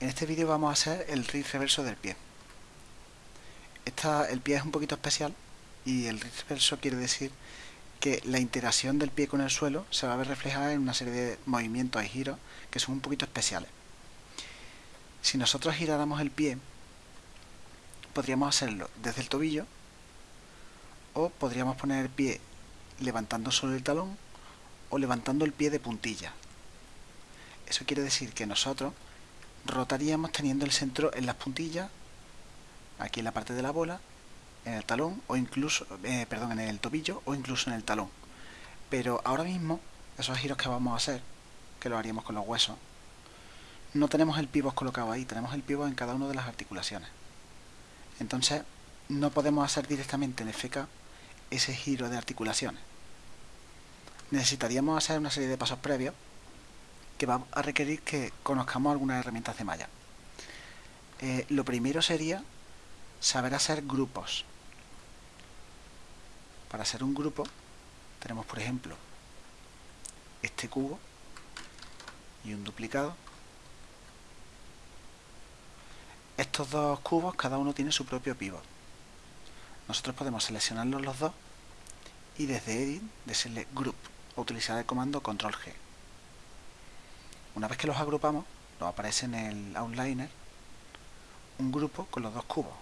En este vídeo vamos a hacer el RIF reverso del pie. El pie es un poquito especial y el RIF reverso quiere decir que la interacción del pie con el suelo se va a ver reflejada en una serie de movimientos y giros que son un poquito especiales. Si nosotros giráramos el pie, podríamos hacerlo desde el tobillo o podríamos poner el pie levantando solo el talón o levantando el pie de puntilla. Eso quiere decir que nosotros rotaríamos teniendo el centro en las puntillas, aquí en la parte de la bola, en el talón o incluso, eh, perdón, en el tobillo o incluso en el talón. Pero ahora mismo, esos giros que vamos a hacer, que lo haríamos con los huesos, no tenemos el pivot colocado ahí, tenemos el pivot en cada una de las articulaciones. Entonces, no podemos hacer directamente en FK ese giro de articulaciones. Necesitaríamos hacer una serie de pasos previos que va a requerir que conozcamos algunas herramientas de malla. Eh, lo primero sería saber hacer grupos. Para hacer un grupo tenemos por ejemplo este cubo y un duplicado. Estos dos cubos cada uno tiene su propio pivot. Nosotros podemos seleccionarlos los dos y desde Edit decirle Group o utilizar el comando Control G. Una vez que los agrupamos, nos aparece en el outliner un grupo con los dos cubos.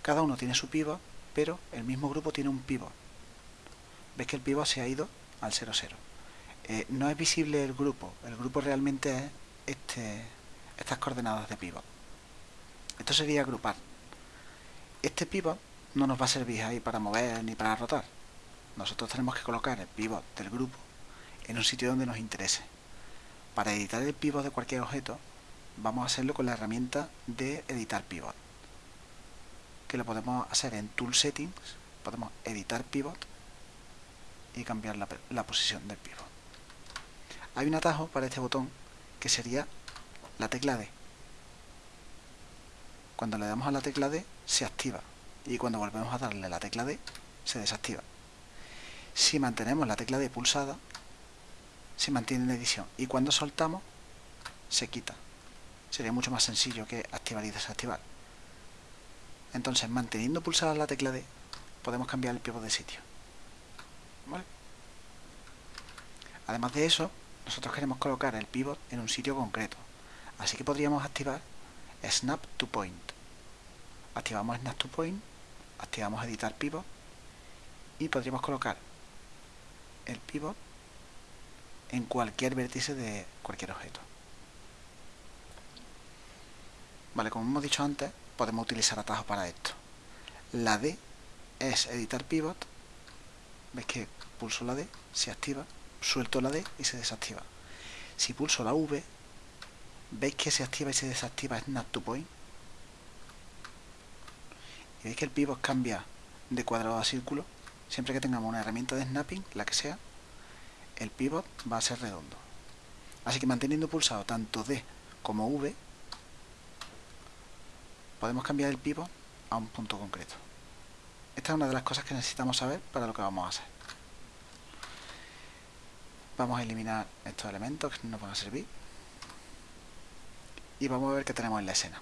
Cada uno tiene su pivot, pero el mismo grupo tiene un pivot. Ves que el pivot se ha ido al 0, 0. Eh, no es visible el grupo, el grupo realmente es este, estas coordenadas de pivot. Esto sería agrupar. Este pivot no nos va a servir ahí para mover ni para rotar. Nosotros tenemos que colocar el pivot del grupo en un sitio donde nos interese. Para editar el pivot de cualquier objeto, vamos a hacerlo con la herramienta de editar pivot. Que lo podemos hacer en Tool Settings, podemos editar pivot y cambiar la, posición del pivot. Hay un atajo para este botón que sería la tecla D. Cuando le damos a la tecla D se activa y cuando volvemos a darle la tecla D se desactiva. Si mantenemos la tecla D pulsada se mantiene en edición y cuando soltamos se quita. Sería mucho más sencillo que activar y desactivar. Entonces, manteniendo pulsada la tecla D, podemos cambiar el pivot de sitio. Además de eso, nosotros queremos colocar el pivot en un sitio concreto. Así que podríamos activar Snap to Point. Activamos Snap to Point, activamos Editar Pivot y podríamos colocar el pivot en cualquier vértice de cualquier objeto. Vale, como hemos dicho antes, podemos utilizar atajos para esto. La D es editar pivot. Ves que pulso la D, se activa, suelto la D y se desactiva. Si pulso la V, veis que se activa y se desactiva Snap to Point. Y veis que el pivot cambia de cuadrado a círculo. Siempre que tengamos una herramienta de snapping, la que sea, el pivot va a ser redondo. Así que manteniendo pulsado tanto D como V, podemos cambiar el pivot a un punto concreto. Esta es una de las cosas que necesitamos saber para lo que vamos a hacer. Vamos a eliminar estos elementos que no van a servir. Y vamos a ver qué tenemos en la escena.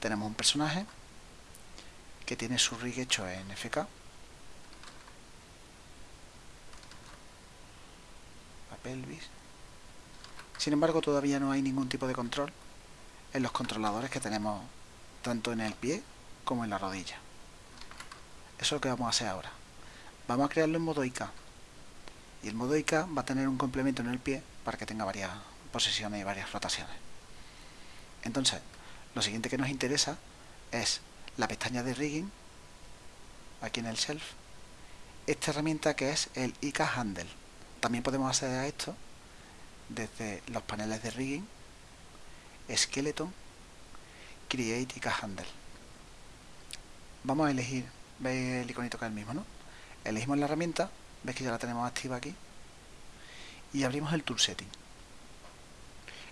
Tenemos un personaje que tiene su rig hecho en FK Sin embargo, todavía no hay ningún tipo de control en los controladores que tenemos tanto en el pie como en la rodilla. Eso es lo que vamos a hacer ahora. Vamos a crearlo en modo IK. Y el modo IK va a tener un complemento en el pie para que tenga varias posiciones y varias rotaciones. Entonces, lo siguiente que nos interesa es la pestaña de rigging, aquí en el shelf, esta herramienta que es el IK Handle. También podemos acceder a esto desde los paneles de rigging, skeleton, create y handle. Vamos a elegir, veis el iconito que es el mismo, ¿no? Elegimos la herramienta, veis que ya la tenemos activa aquí y abrimos el tool setting.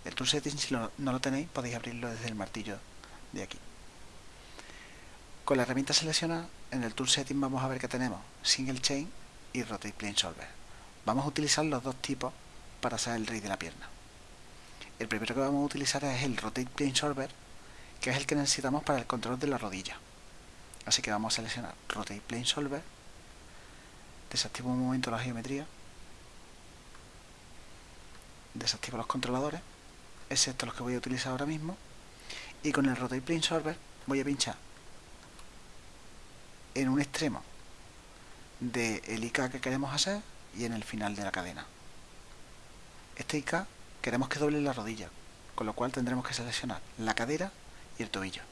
El tool setting si no lo tenéis podéis abrirlo desde el martillo de aquí. Con la herramienta seleccionada en el tool setting vamos a ver que tenemos single chain y rotate plane solver. Vamos a utilizar los dos tipos para hacer el rig de la pierna. El primero que vamos a utilizar es el Rotate Plane Solver, que es el que necesitamos para el control de la rodilla. Así que vamos a seleccionar Rotate Plane Solver, desactivo un momento la geometría, desactivo los controladores, excepto los que voy a utilizar ahora mismo, y con el Rotate Plane Solver voy a pinchar en un extremo del IK que queremos hacer y en el final de la cadena. Este IK queremos que doble la rodilla, con lo cual tendremos que seleccionar la cadera y el tobillo,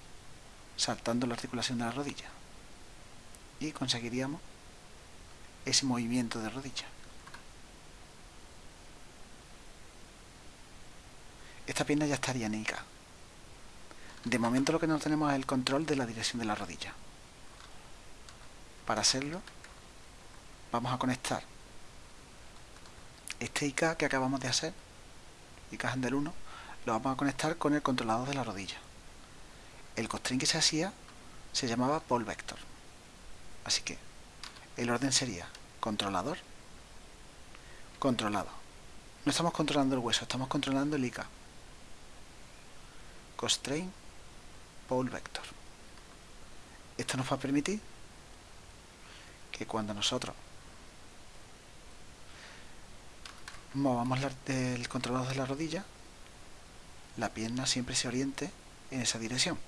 saltando la articulación de la rodilla. Y conseguiríamos ese movimiento de rodilla. Esta pierna ya estaría en IK. De momento lo que no tenemos es el control de la dirección de la rodilla. Para hacerlo, vamos a conectar este IK que acabamos de hacer, IK Handle 1, lo vamos a conectar con el controlador de la rodilla. El constraint que se hacía se llamaba Pole Vector. Así que el orden sería controlador, controlado. No estamos controlando el hueso, estamos controlando el IK. Constraint Pole Vector. Esto nos va a permitir que cuando nosotros movamos el controlador de la rodilla, la pierna siempre se oriente en esa dirección.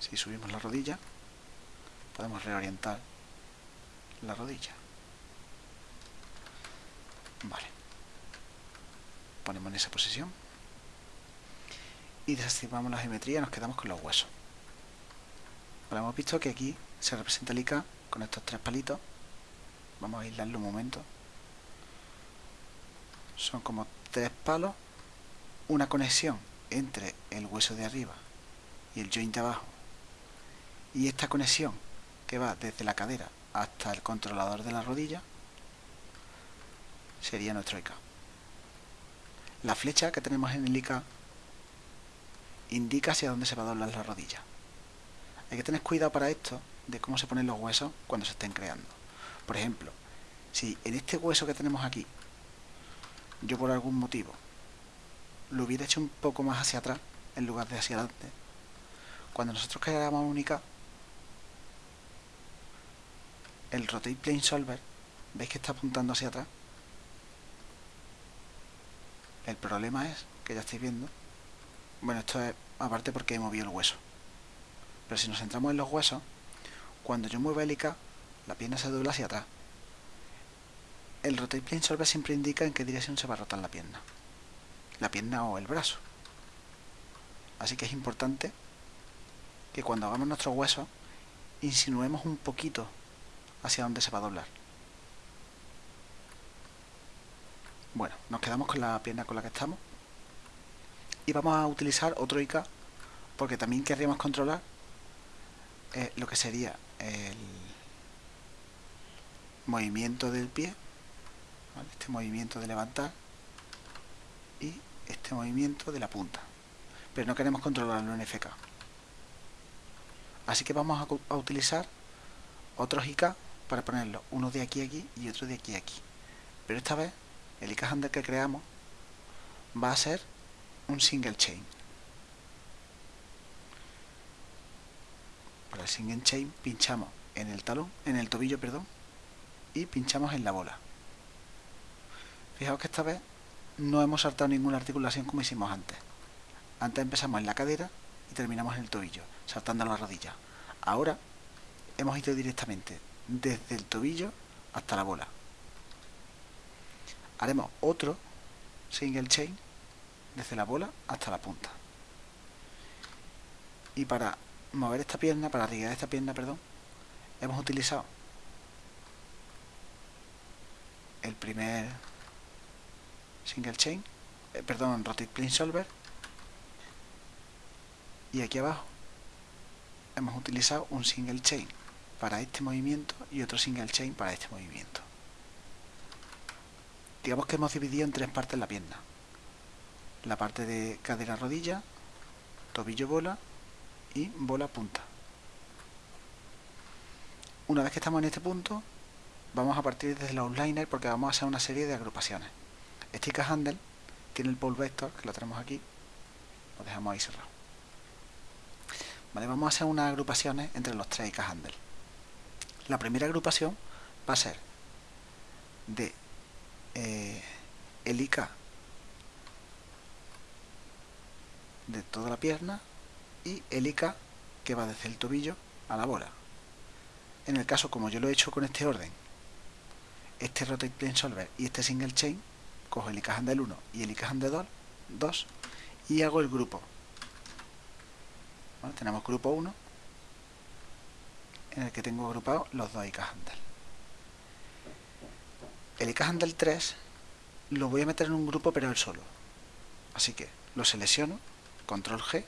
Si subimos la rodilla, podemos reorientar la rodilla. Vale. Ponemos en esa posición. Y desactivamos la geometría y nos quedamos con los huesos. Ahora hemos visto que aquí se representa el IK con estos tres palitos Vamos a aislarlo un momento. Son como tres palos, una conexión entre el hueso de arriba y el joint de abajo. Y esta conexión que va desde la cadera hasta el controlador de la rodilla sería nuestro IK. La flecha que tenemos en el IK indica hacia dónde se va a doblar la rodilla. Hay que tener cuidado para esto de cómo se ponen los huesos cuando se estén creando. Por ejemplo, si en este hueso que tenemos aquí, yo por algún motivo lo hubiera hecho un poco más hacia atrás en lugar de hacia adelante, cuando nosotros creáramos única, el Rotate Plane Solver, ¿veis que está apuntando hacia atrás? El problema es, que ya estáis viendo, bueno, esto es aparte porque he movido el hueso. Pero si nos centramos en los huesos, cuando yo muevo el IK, la pierna se dobla hacia atrás. El rotate plane solver siempre indica en qué dirección se va a rotar la pierna. La pierna o el brazo. Así que es importante que cuando hagamos nuestro hueso insinuemos un poquito hacia dónde se va a doblar. Bueno, nos quedamos con la pierna con la que estamos. Y vamos a utilizar otro IK porque también querríamos controlar eh, lo que sería el movimiento del pie, este movimiento de levantar y este movimiento de la punta. Pero no queremos controlarlo en FK. Así que vamos a, utilizar otros IK para ponerlo, uno de aquí a aquí y otro de aquí a aquí. Pero esta vez el IK handle que creamos va a ser un single chain. Para el single chain pinchamos en el talón, en el tobillo, perdón, y pinchamos en la bola. Fijaos que esta vez no hemos saltado ninguna articulación como hicimos antes. Antes empezamos en la cadera y terminamos en el tobillo, saltando la rodilla. Ahora hemos ido directamente desde el tobillo hasta la bola. Haremos otro single chain desde la bola hasta la punta. Y para mover esta pierna, para arriar esta pierna, perdón, hemos utilizado el primer single chain, eh, perdón, rotate plane solver y aquí abajo hemos utilizado un single chain para este movimiento y otro single chain para este movimiento. Digamos que hemos dividido en tres partes la pierna. La parte de cadera rodilla, tobillo bola y bola punta. Una vez que estamos en este punto, vamos a partir desde los outliner porque vamos a hacer una serie de agrupaciones. Este handle tiene el pole vector, que lo tenemos aquí, lo dejamos ahí cerrado. Vale, vamos a hacer unas agrupaciones entre los tres IK handle. La primera agrupación va a ser de eh, el IK de toda la pierna y el IK que va desde el tobillo a la bola. En el caso, como yo lo he hecho con este orden, este Rotate Plane Solver y este Single Chain, cojo el Handle 1 y el IK Handle 2 y hago el grupo. tenemos grupo 1 en el que tengo agrupados los dos IK Handle. El Handle 3 lo voy a meter en un grupo pero él solo. Así que lo selecciono, control G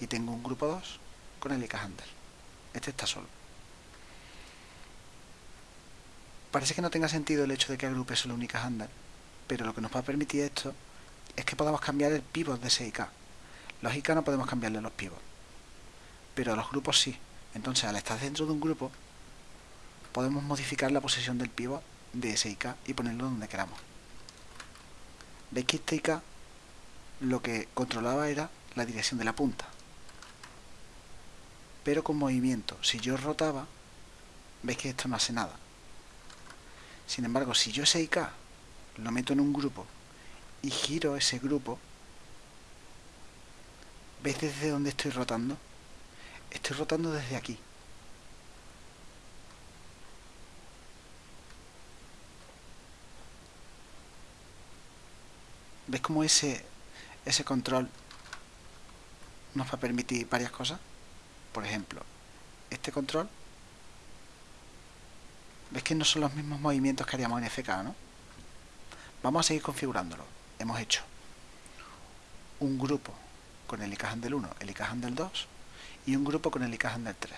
y tengo un grupo 2 con el Handle. Este está solo. Parece que no tenga sentido el hecho de que agrupe solo un Handle, pero lo que nos va a permitir esto es que podamos cambiar el pivot de ese IK. Los IK no podemos cambiarle los pivots, pero los grupos sí. Entonces, al estar dentro de un grupo, podemos modificar la posición del pivot de ese IK y ponerlo donde queramos. Veis que este IK lo que controlaba era la dirección de la punta. Pero con movimiento, si yo rotaba, veis que esto no hace nada. Sin embargo, si yo ese IK lo meto en un grupo y giro ese grupo, ¿veis desde dónde estoy rotando? Estoy rotando desde aquí. ¿Ves cómo ese, ese control nos va a permitir varias cosas? Por ejemplo, este control, ¿ves que no son los mismos movimientos que haríamos en FK, no? Vamos a seguir configurándolo. Hemos hecho un grupo con el IK del 1, el IK del 2 y un grupo con el IK del 3.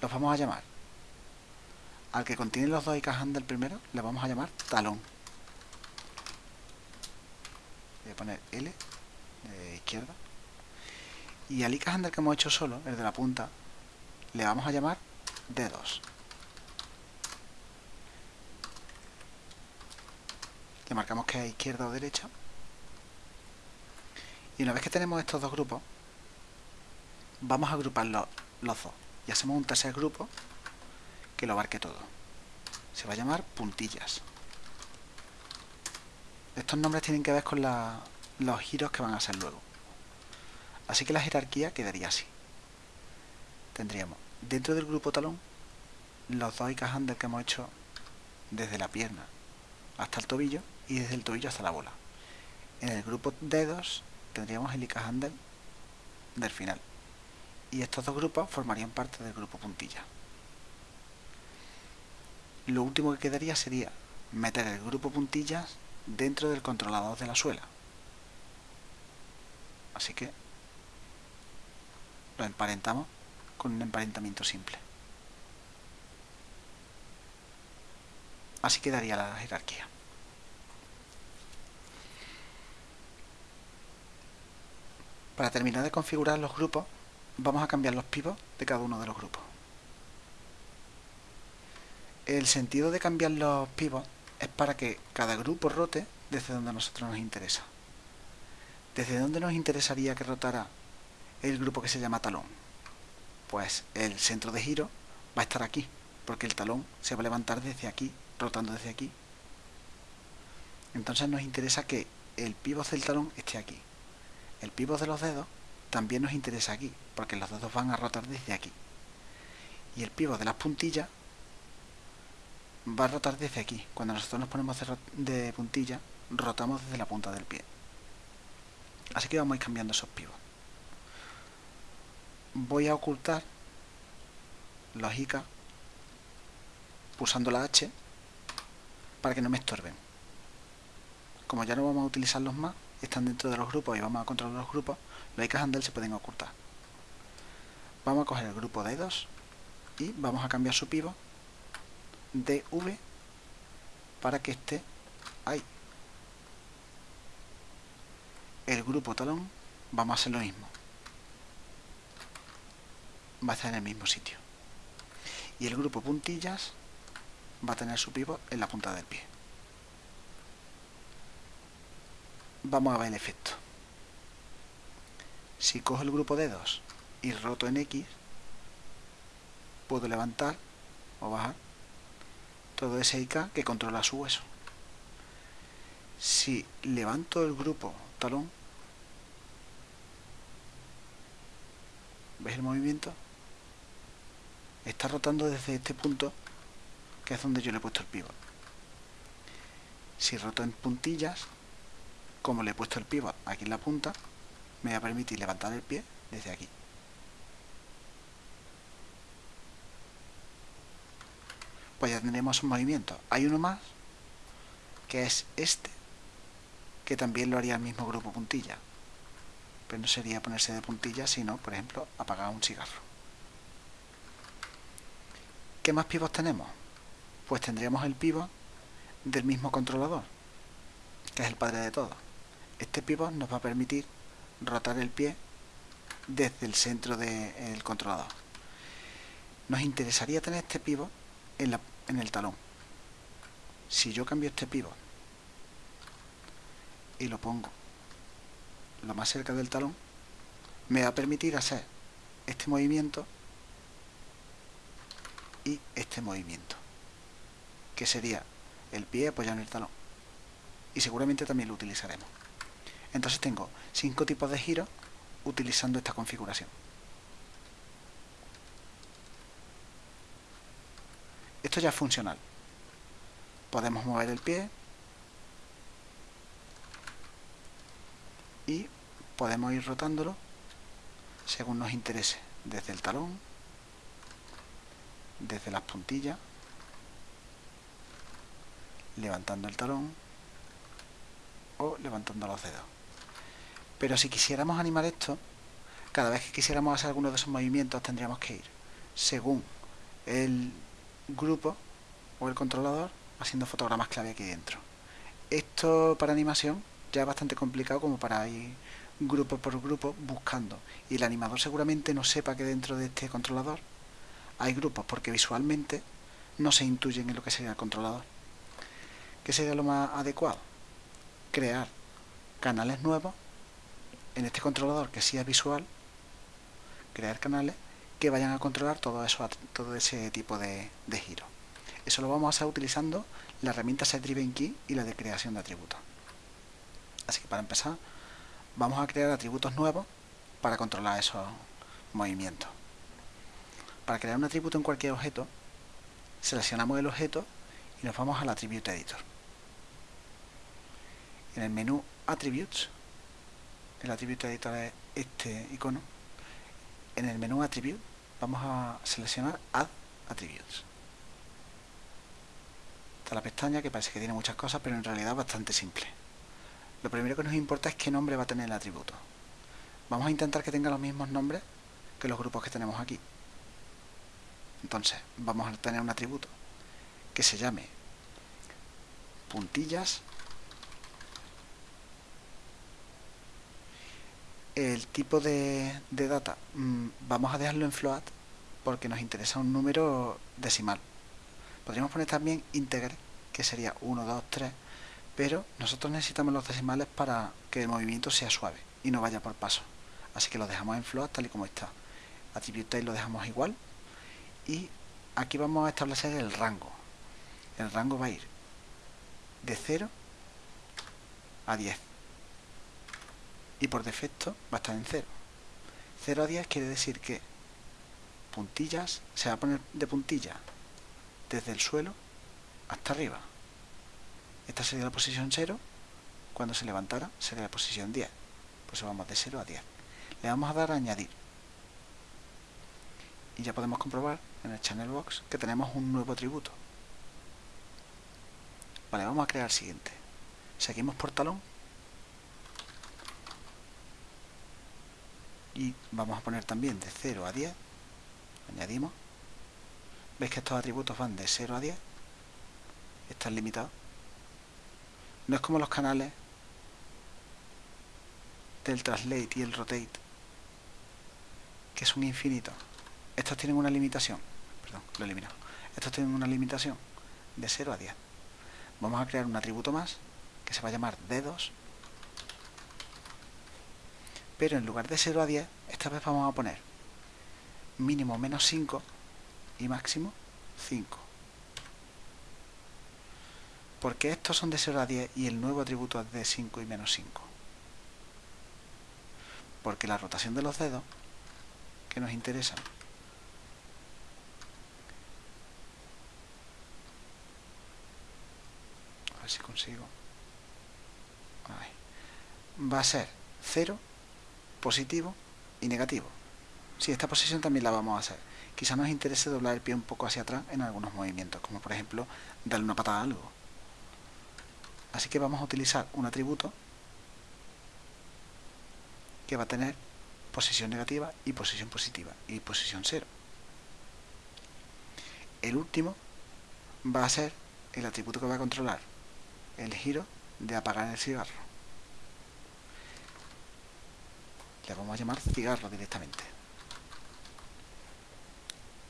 Los vamos a llamar. Al que contiene los dos IK del primero, le vamos a llamar talón. Voy a poner L de izquierda. Y al IK handle que hemos hecho solo, el de la punta, le vamos a llamar D2. Le marcamos que es izquierda o derecha. Y una vez que tenemos estos dos grupos vamos a agrupar los, dos. Y hacemos un tercer grupo que lo abarque todo. Se va a llamar puntillas. Estos nombres tienen que ver con los giros que van a hacer luego. Así que la jerarquía quedaría así. Tendríamos dentro del grupo talón los dos handles que hemos hecho desde la pierna hasta el tobillo y desde el tobillo hasta la bola. En el grupo dedos tendríamos el IK handle del final. Y estos dos grupos formarían parte del grupo puntilla. Lo último que quedaría sería meter el grupo puntillas dentro del controlador de la suela. Así que lo emparentamos con un emparentamiento simple. Así quedaría la jerarquía. Para terminar de configurar los grupos, vamos a cambiar los pivots de cada uno de los grupos. El sentido de cambiar los pivots es para que cada grupo rote desde donde a nosotros nos interesa. ¿Desde dónde nos interesaría que rotara el grupo que se llama talón? Pues el centro de giro va a estar aquí, porque el talón se va a levantar desde aquí, rotando desde aquí. Entonces nos interesa que el pivot del talón esté aquí. El pivot de los dedos también nos interesa aquí, porque los dedos van a rotar desde aquí. Y el pivot de las puntillas va a rotar desde aquí. Cuando nosotros nos ponemos de puntilla, rotamos desde la punta del pie. Así que vamos a ir cambiando esos pivots. Voy a ocultar los IK pulsando la H para que no me estorben. Como ya no vamos a utilizarlos más, están dentro de los grupos y vamos a controlar los grupos, los IK handle se pueden ocultar. Vamos a coger el grupo de 2 y vamos a cambiar su pivot de V para que esté ahí. El grupo talón vamos a hacer lo mismo. Va a estar en el mismo sitio. Y el grupo puntillas va a tener su pivot en la punta del pie. Vamos a ver el efecto. Si cojo el grupo de 2 y roto en X, puedo levantar o bajar todo ese IK que controla su hueso. Si levanto el grupo talón, ¿ves el movimiento? Está rotando desde este punto, que es donde yo le he puesto el pivot. Si roto en puntillas, como le he puesto el pivot aquí en la punta, me va a permitir levantar el pie desde aquí. Pues ya tendremos un movimiento. Hay uno más, que es este, que también lo haría el mismo grupo puntilla. Pero no sería ponerse de puntilla, sino, por ejemplo, apagar un cigarro. ¿Qué más pivots tenemos? Pues tendríamos el pivot del mismo controlador, que es el padre de todo. Este pivot nos va a permitir rotar el pie desde el centro del controlador. Nos interesaría tener este pivot en, en el talón. Si yo cambio este pivot y lo pongo lo más cerca del talón, me va a permitir hacer este movimiento y este movimiento, que sería el pie apoyado en el talón. Y seguramente también lo utilizaremos. Entonces tengo cinco tipos de giros utilizando esta configuración. Esto ya es funcional. Podemos mover el pie y podemos ir rotándolo según nos interese, desde el talón, desde las puntillas, levantando el talón o levantando los dedos. Pero si quisiéramos animar esto, cada vez que quisiéramos hacer alguno de esos movimientos tendríamos que ir según el grupo o el controlador haciendo fotogramas clave aquí dentro. Esto para animación ya es bastante complicado como para ir grupo por grupo buscando. Y el animador seguramente no sepa que dentro de este controlador hay grupos porque visualmente no se intuyen en lo que sería el controlador. ¿Qué sería lo más adecuado? Crear canales nuevos en este controlador que sí es visual, crear canales que vayan a controlar todo, eso, todo ese tipo de, de giros. Eso lo vamos a hacer utilizando la herramienta SetDrivenKey y la de creación de atributos. Así que para empezar, vamos a crear atributos nuevos para controlar esos movimientos. Para crear un atributo en cualquier objeto, seleccionamos el objeto y nos vamos al Attribute Editor. En el menú Attributes el Attribute Editor es este icono, en el menú Attribute vamos a seleccionar Add Attributes. Está la pestaña que parece que tiene muchas cosas, pero en realidad es bastante simple. Lo primero que nos importa es qué nombre va a tener el atributo. Vamos a intentar que tenga los mismos nombres que los grupos que tenemos aquí. Entonces, vamos a tener un atributo que se llame puntillas el tipo de, data mm, vamos a dejarlo en float porque nos interesa un número decimal. Podríamos poner también integer, que sería 1, 2, 3, pero nosotros necesitamos los decimales para que el movimiento sea suave y no vaya por paso. Así que lo dejamos en float tal y como está. Attribute lo dejamos igual y aquí vamos a establecer el rango. El rango va a ir de 0 a 10 y por defecto va a estar en 0. 0 a 10 quiere decir que puntillas se va a poner de puntilla desde el suelo hasta arriba. Esta sería la posición 0. Cuando se levantara sería la posición 10. Pues vamos de 0 a 10. Le vamos a dar a añadir. Y ya podemos comprobar en el channel box que tenemos un nuevo atributo. Vale, vamos a crear el siguiente. Seguimos por talón y vamos a poner también de 0 a 10 añadimos. Veis que estos atributos van de 0 a 10 están limitados. No es como los canales del translate y el rotate que son infinitos. Estos tienen una limitación. Perdón, lo he eliminado. Estos tienen una limitación de 0 a 10. Vamos a crear un atributo más que se va a llamar dedos. Pero en lugar de 0 a 10, esta vez vamos a poner mínimo menos 5 y máximo 5. Porque estos son de 0 a 10 y el nuevo atributo es de 5 y menos 5. Porque la rotación de los dedos que nos interesa a ver si consigo va a ser 0 positivo y negativo si esta posición también la vamos a hacer quizá nos interese doblar el pie un poco hacia atrás en algunos movimientos como por ejemplo darle una patada a algo así que vamos a utilizar un atributo que va a tener posición negativa y posición positiva y posición cero. El último va a ser el atributo que va a controlar el giro de apagar el cigarro. Le vamos a llamar cigarro directamente.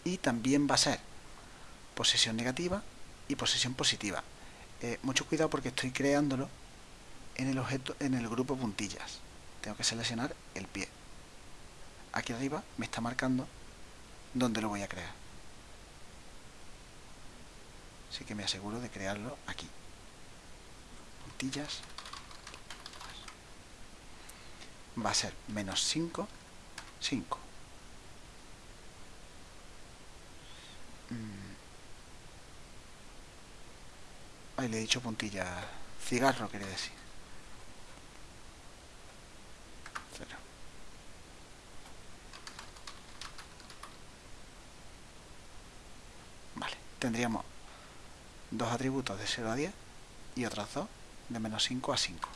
Y también va a ser posición negativa y posición positiva. Eh, mucho cuidado porque estoy creándolo en el objeto en el grupo puntillas. Tengo que seleccionar el pie aquí arriba me está marcando dónde lo voy a crear. Así que me aseguro de crearlo aquí. Puntillas. Va a ser menos 5, 5. Mm. Ahí le he dicho puntilla. Cigarro quiere decir. tendríamos dos atributos de 0 a 10 y otros dos de menos 5 a 5.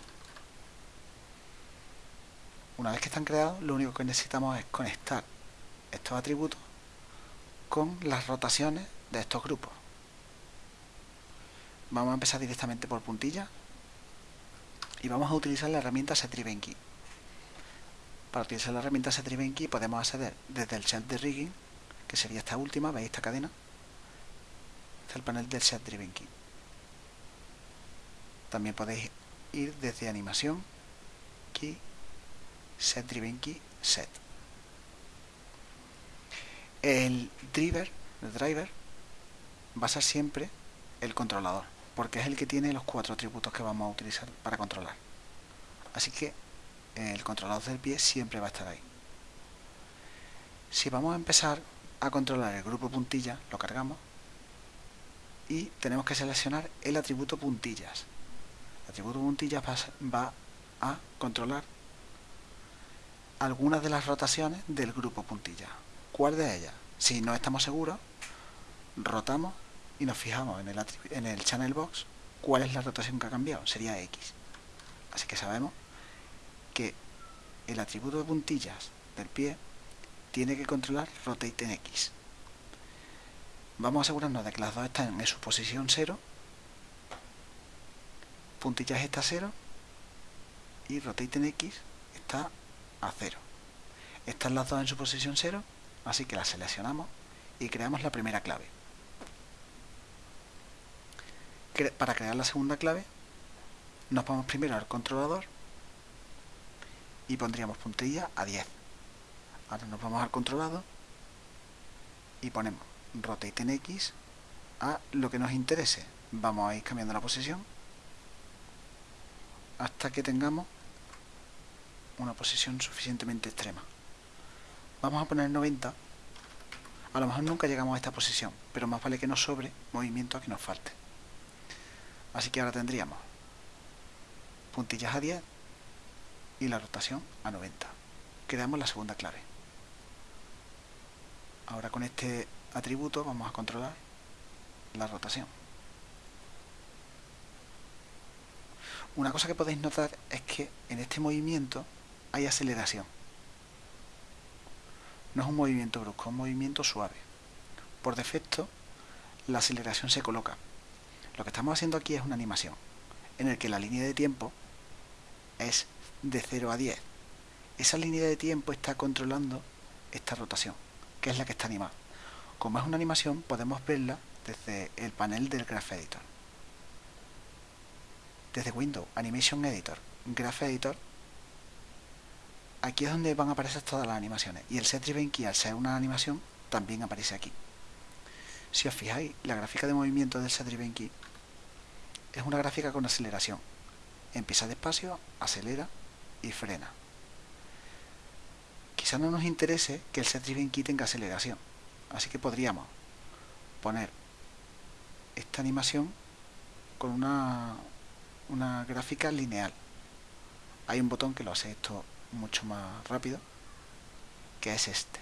Una vez que están creados, lo único que necesitamos es conectar estos atributos con las rotaciones de estos grupos. Vamos a empezar directamente por puntilla y vamos a utilizar la herramienta SetDrivenKey. Para utilizar la herramienta SetDrivenKey podemos acceder desde el set de rigging, que sería esta última, veis esta cadena, el panel del Set Driven Key. También podéis ir desde animación, key, set driven key, set. El driver, el driver, va a ser siempre el controlador, porque es el que tiene los cuatro atributos que vamos a utilizar para controlar. Así que el controlador del pie siempre va a estar ahí. Si vamos a empezar a controlar el grupo puntilla, lo cargamos y tenemos que seleccionar el atributo puntillas. El atributo puntillas va a controlar algunas de las rotaciones del grupo puntilla. ¿Cuál de ellas? Si no estamos seguros, rotamos y nos fijamos en el, en el channel box cuál es la rotación que ha cambiado. Sería X. Así que sabemos que el atributo de puntillas del pie tiene que controlar rotate en X. Vamos a asegurarnos de que las dos están en su posición 0. Puntillas está a 0. Y rotate en X está a 0. Están las dos en su posición 0. Así que las seleccionamos y creamos la primera clave. Para crear la segunda clave, nos vamos primero al controlador y pondríamos puntilla a 10. Ahora nos vamos al controlador y ponemos rotate en X a lo que nos interese. Vamos a ir cambiando la posición hasta que tengamos una posición suficientemente extrema. Vamos a poner 90. A lo mejor nunca llegamos a esta posición, pero más vale que nos sobre movimiento a que nos falte. Así que ahora tendríamos puntillas a 10 y la rotación a 90. Creamos la segunda clave. Ahora con este atributo vamos a controlar la rotación. Una cosa que podéis notar es que en este movimiento hay aceleración. No es un movimiento brusco, es un movimiento suave. Por defecto, la aceleración se coloca. Lo que estamos haciendo aquí es una animación, en el que la línea de tiempo es de 0 a 10. Esa línea de tiempo está controlando esta rotación, que es la que está animada. Como es una animación, podemos verla desde el panel del Graph Editor. Desde Windows Animation Editor, Graph Editor, aquí es donde van a aparecer todas las animaciones. Y el set driven key, al ser una animación, también aparece aquí. Si os fijáis, la gráfica de movimiento del set driven key es una gráfica con aceleración. Empieza despacio, acelera y frena. Quizá no nos interese que el set driven key tenga aceleración, así que podríamos poner esta animación con una, una gráfica lineal. Hay un botón que lo hace esto mucho más rápido, que es este.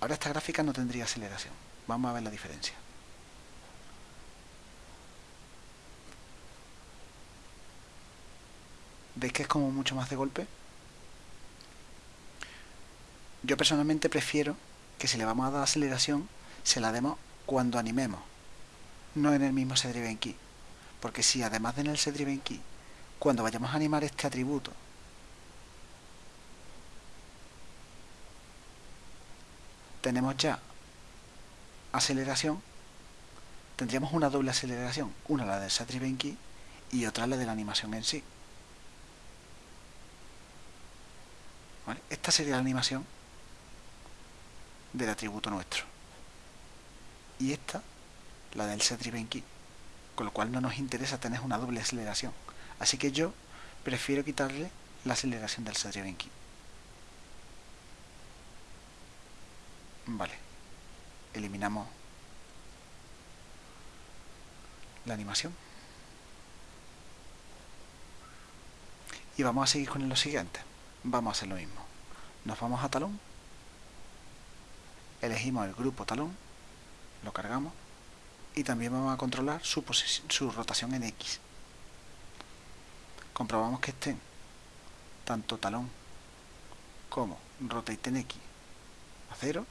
Ahora esta gráfica no tendría aceleración. Vamos a ver la diferencia. ¿Veis que es como mucho más de golpe? Yo personalmente prefiero que si le vamos a dar aceleración, se la demos cuando animemos, no en el mismo driven key. Porque si además de en el driven key, cuando vayamos a animar este atributo, tenemos ya aceleración, tendríamos una doble aceleración, una la del driven key y otra la de la animación en sí. Esta sería la animación del atributo nuestro. Y esta, la del set-driven key. Con lo cual no nos interesa tener una doble aceleración. Así que yo prefiero quitarle la aceleración del set-driven key. Vale. Eliminamos la animación. Y vamos a seguir con lo siguiente vamos a hacer lo mismo. Nos vamos a talón, elegimos el grupo talón, lo cargamos y también vamos a controlar su rotación en X. Comprobamos que estén tanto talón como rotate en X a cero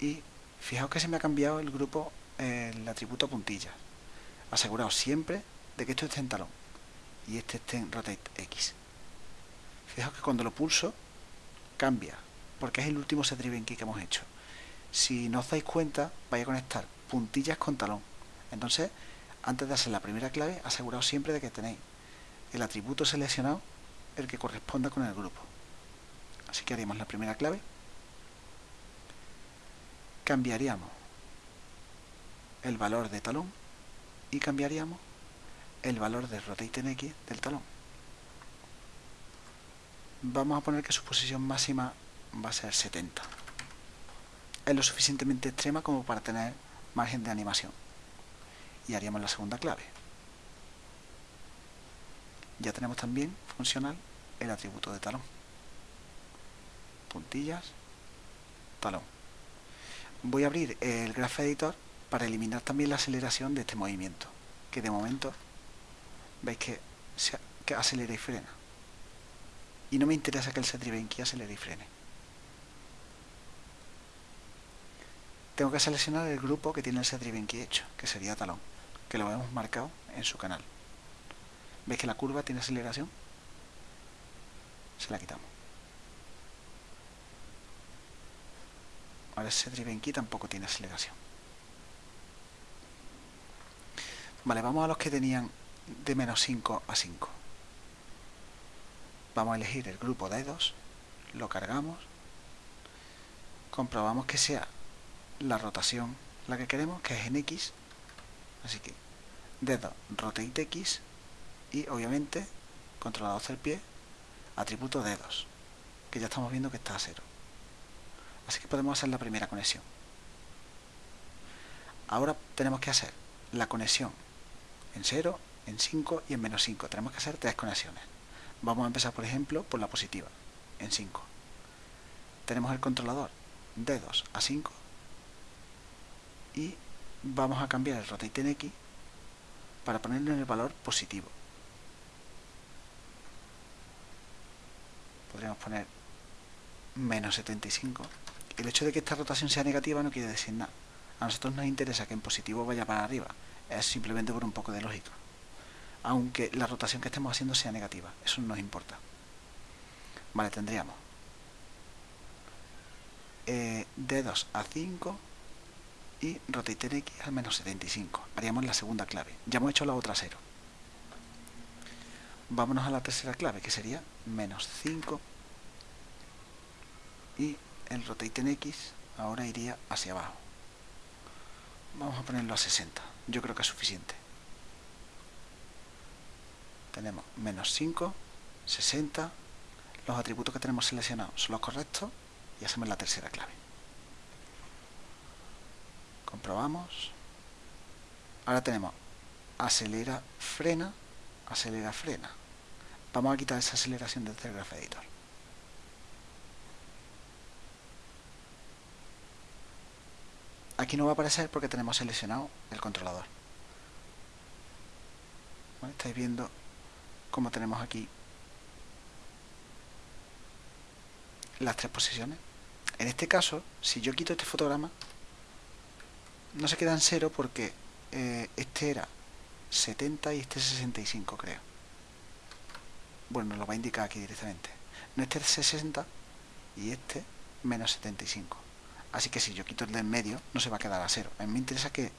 y fijaos que se me ha cambiado el grupo, el atributo puntillas. Aseguraos siempre de que esto esté en talón y este esté en rotate X. Fijaos que cuando lo pulso cambia, porque es el último set-driven key que hemos hecho. Si no os dais cuenta, vais a conectar puntillas con talón. Entonces, antes de hacer la primera clave, aseguraos siempre de que tenéis el atributo seleccionado, el que corresponda con el grupo. Así que haríamos la primera clave. Cambiaríamos el valor de talón y cambiaríamos el valor de rotate en X del talón vamos a poner que su posición máxima va a ser 70. Es lo suficientemente extrema como para tener margen de animación. Y haríamos la segunda clave. Ya tenemos también funcional el atributo de talón. Puntillas, talón. Voy a abrir el Graph Editor para eliminar también la aceleración de este movimiento, que de momento veis que, que acelera y frena y no me interesa que el set-driven key acelere y frene. Tengo que seleccionar el grupo que tiene el set-driven key hecho, que sería talón, que lo hemos marcado en su canal. ¿Veis que la curva tiene aceleración? Se la quitamos. Ahora el set-driven key tampoco tiene aceleración. Vale, vamos a los que tenían de menos 5 a 5 vamos a elegir el grupo dedos, lo cargamos, comprobamos que sea la rotación la que queremos, que es en X, así que dedo rotate X y obviamente controlador del pie, atributo dedos, que ya estamos viendo que está a cero. Así que podemos hacer la primera conexión. Ahora tenemos que hacer la conexión en 0, en 5 y en menos 5. Tenemos que hacer tres conexiones. Vamos a empezar, por ejemplo, por la positiva, en 5. Tenemos el controlador dedos a 5 y vamos a cambiar el rotate en X para ponerlo en el valor positivo. Podríamos poner menos 75. El hecho de que esta rotación sea negativa no quiere decir nada. A nosotros nos interesa que en positivo vaya para arriba. Es simplemente por un poco de lógica aunque la rotación que estemos haciendo sea negativa. Eso no nos importa. Vale, tendríamos eh, D2 a 5 y rotate X al menos 75. Haríamos la segunda clave. Ya hemos hecho la otra 0. Vámonos a la tercera clave, que sería menos 5 y el rotate en X ahora iría hacia abajo. Vamos a ponerlo a 60. Yo creo que es suficiente. Tenemos menos 5, 60. Los atributos que tenemos seleccionados son los correctos y hacemos la tercera clave. Comprobamos. Ahora tenemos acelera, frena, acelera, frena. Vamos a quitar esa aceleración del Telegraph Editor. Aquí no va a aparecer porque tenemos seleccionado el controlador. Estáis viendo cómo tenemos aquí las tres posiciones. En este caso, si yo quito este fotograma, no se queda en cero porque eh, este era 70 y este 65 creo. Bueno, lo va a indicar aquí directamente. No este es 60 y este menos 75. Así que si yo quito el de en medio, no se va a quedar a cero. A mí me interesa que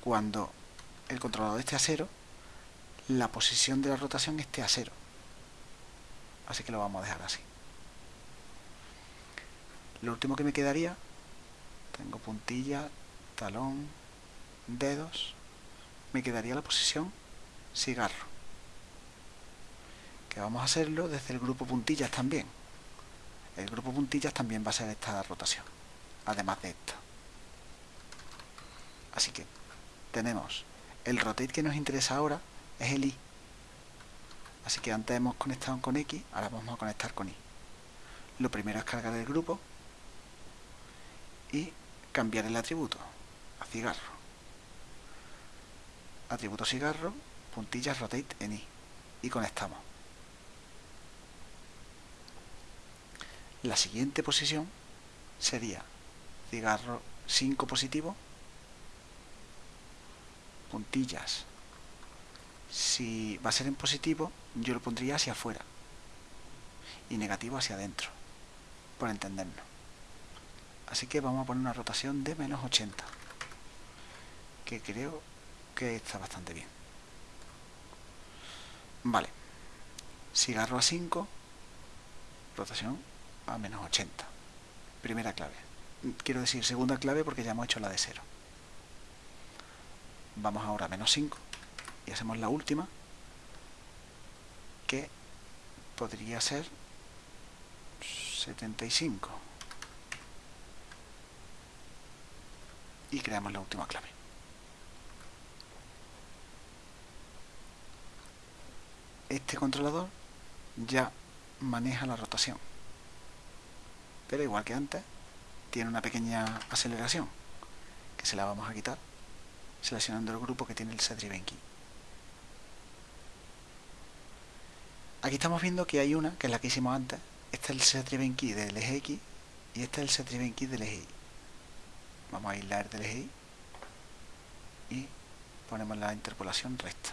cuando el controlador esté a cero, la posición de la rotación esté a cero. Así que lo vamos a dejar así. Lo último que me quedaría, tengo puntilla, talón, dedos, me quedaría la posición cigarro. Que vamos a hacerlo desde el grupo puntillas también. El grupo puntillas también va a ser esta rotación, además de esta. Así que tenemos el rotate que nos interesa ahora es el I. Así que antes hemos conectado con X, ahora vamos a conectar con Y. Lo primero es cargar el grupo y cambiar el atributo a cigarro. Atributo cigarro, puntillas rotate en i y conectamos. La siguiente posición sería cigarro 5 positivo, puntillas. Si va a ser en positivo, yo lo pondría hacia afuera y negativo hacia adentro, por entendernos. Así que vamos a poner una rotación de menos 80, que creo que está bastante bien. Vale, cigarro a 5, rotación a menos 80. Primera clave. Quiero decir segunda clave porque ya hemos hecho la de 0. Vamos ahora a menos 5 y hacemos la última, que podría ser 75. y creamos la última clave. Este controlador ya maneja la rotación, pero igual que antes, tiene una pequeña aceleración, que se la vamos a quitar seleccionando el grupo que tiene el set-driven key. Aquí estamos viendo que hay una, que es la que hicimos antes, este es el set-driven key del eje X y este es el set-driven key del eje Y. Vamos a aislar del eje y ponemos la interpolación recta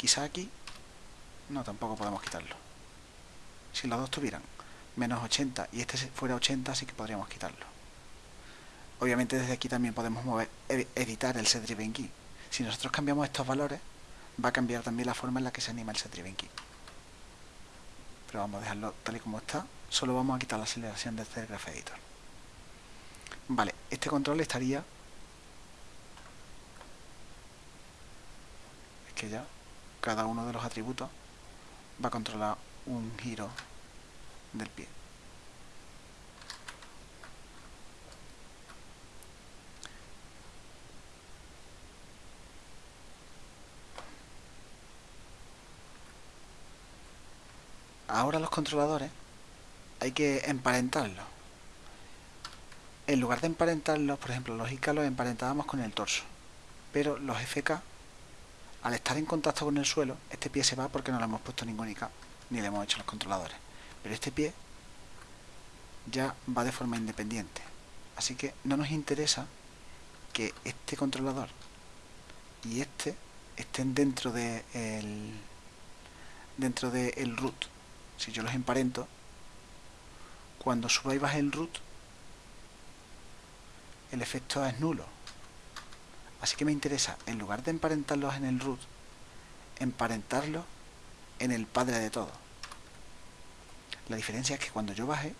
quizá aquí no tampoco podemos quitarlo. Si los dos tuvieran menos 80 y este fuera 80 sí que podríamos quitarlo. Obviamente desde aquí también podemos mover editar el set driven key si nosotros cambiamos estos valores va a cambiar también la forma en la que se anima el set driven key pero vamos a dejarlo tal y como está. Solo vamos a quitar la aceleración del Graph Editor. Vale, este control estaría... Es que ya cada uno de los atributos va a controlar un giro del pie. Ahora los controladores hay que emparentarlos en lugar de emparentarlos, por ejemplo, los ICA los emparentábamos con el torso, pero los FK, al estar en contacto con el suelo, este pie se va porque no le hemos puesto ningún IK, ni le hemos hecho los controladores. Pero este pie ya va de forma independiente. Así que no nos interesa que este controlador y este estén dentro de el, dentro del root. Si yo los emparento, cuando suba y baje el root, el efecto es nulo. Así que me interesa, en lugar de emparentarlos en el root, emparentarlos en el padre de todo. La diferencia es que cuando yo baje,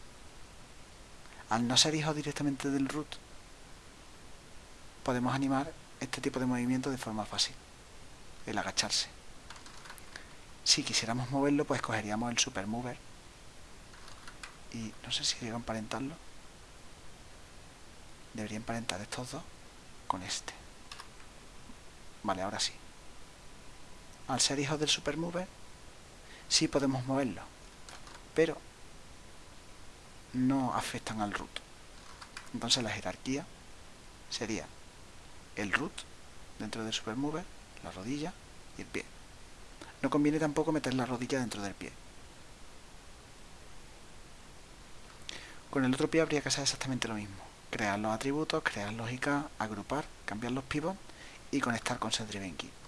al no ser hijo directamente del root, podemos animar este tipo de movimiento de forma fácil, el agacharse. Si quisiéramos moverlo, pues cogeríamos el super mover y no sé si llego a emparentarlo. Debería emparentar estos dos con este. Vale, ahora sí. Al ser hijos del super mover, sí podemos moverlo, pero no afectan al root. Entonces la jerarquía sería el root dentro del supermover, la rodilla y el pie. No conviene tampoco meter la rodilla dentro del pie. Con el otro pie habría que hacer exactamente lo mismo. Crear los atributos, crear lógica, agrupar, cambiar los pivots y conectar con SendDrivenKey.